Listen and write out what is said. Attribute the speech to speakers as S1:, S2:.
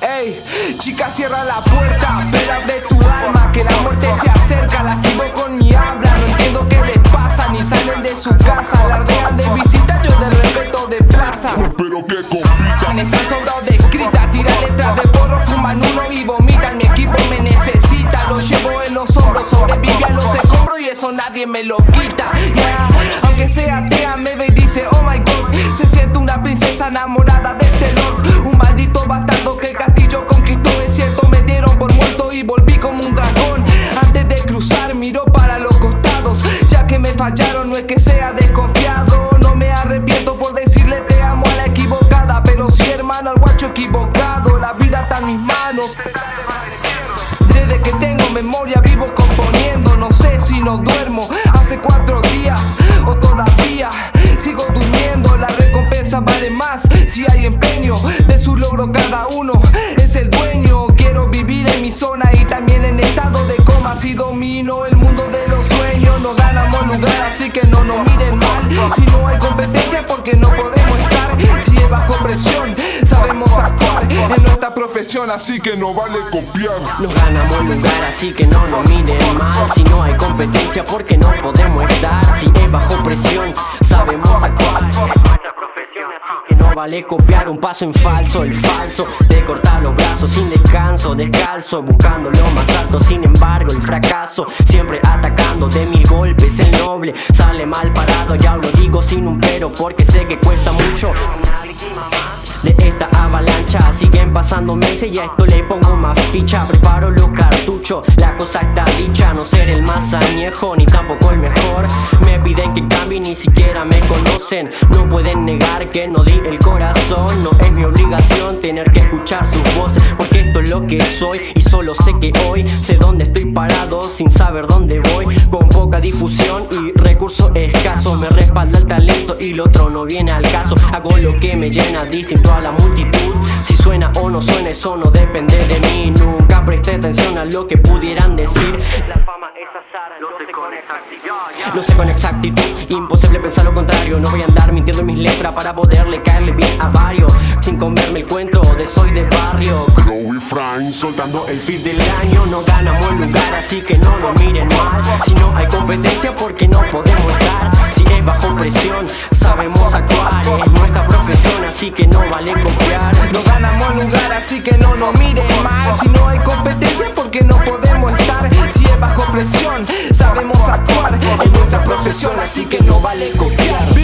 S1: Ey, chica cierra la puerta, pero abre tu alma Que la muerte se acerca, la escribo con mi habla No entiendo qué les pasa, ni salen de su casa Alardean de visita, yo de respeto de plaza
S2: No espero que compitan
S1: me lo quita, Aunque sea atea, me ve y dice, oh my god Se siente una princesa enamorada de este lord. Un maldito bastardo que el castillo conquistó. Es cierto, me dieron por muerto y volví como un dragón. Antes de cruzar, miro para los costados. Ya que me fallaron, no es que sea desconfiado. No me arrepiento por decirle te amo a la equivocada. Pero sí, hermano, al guacho equivocado. La vida está en mis manos. Desde que tengo memoria vivo No sé si no duermo. Hace cuatro días O todavía sigo durmiendo. La recompensa vale más si hay empeño De su logro. Cada uno es el dueño. Quiero vivir en mi zona y también en estado de coma. Si domino el mundo de los sueños No ganamos lugar así que no nos miren mal Si no hay competencia porque no podemos estar. Si es bajo presión sabemos actuar
S2: Así que no vale copiar.
S3: No ganamos lugar así que no nos miren mal. Si no hay competencia porque no podemos estar Si es bajo presión sabemos actuar. Que no vale copiar un paso en falso El falso de cortar los brazos sin descanso Descalzo buscando lo más alto Sin embargo el fracaso siempre atacando de mil golpes El noble sale mal parado Ya lo digo sin un pero porque sé que cuesta mucho. De esta avalancha Siguen pasando y a esto le pongo más ficha Preparo los cartuchos, la cosa está dicha No ser el más añejo ni tampoco el mejor. Me piden que cambie, ni siquiera me conocen. No pueden negar que no di el corazón No es mi obligación tener que escuchar sus voces Porque esto es lo que soy y solo sé que hoy Sé dónde estoy parado sin saber dónde voy. Con poca difusión y recursos escasos Me respalda el talento y lo otro no viene al caso. Hago lo que me llena distinto a la multitud. Si suena o no suena eso no depende de mí. Nunca presté atención a lo que pudieran decir. La fama es azar, lo sé con exactitud. Lo sé con exactitud, imposible pensar lo contrario. No voy a andar mintiendo en mis letras para poderle caerle bien a varios. Sin comerme el cuento de soy de barrio.
S2: Crow y Frank soltando
S3: el feed del año. No ganamos el lugar así que no lo miren mal. Si no hay competencia porque no podemos estar Si es bajo presión sabemos actuar Es nuestra profesión así que no
S1: así que no nos miren mal. Si no hay competencia porque no podemos estar Si es bajo presión sabemos actuar Es nuestra profesión así que no vale copiar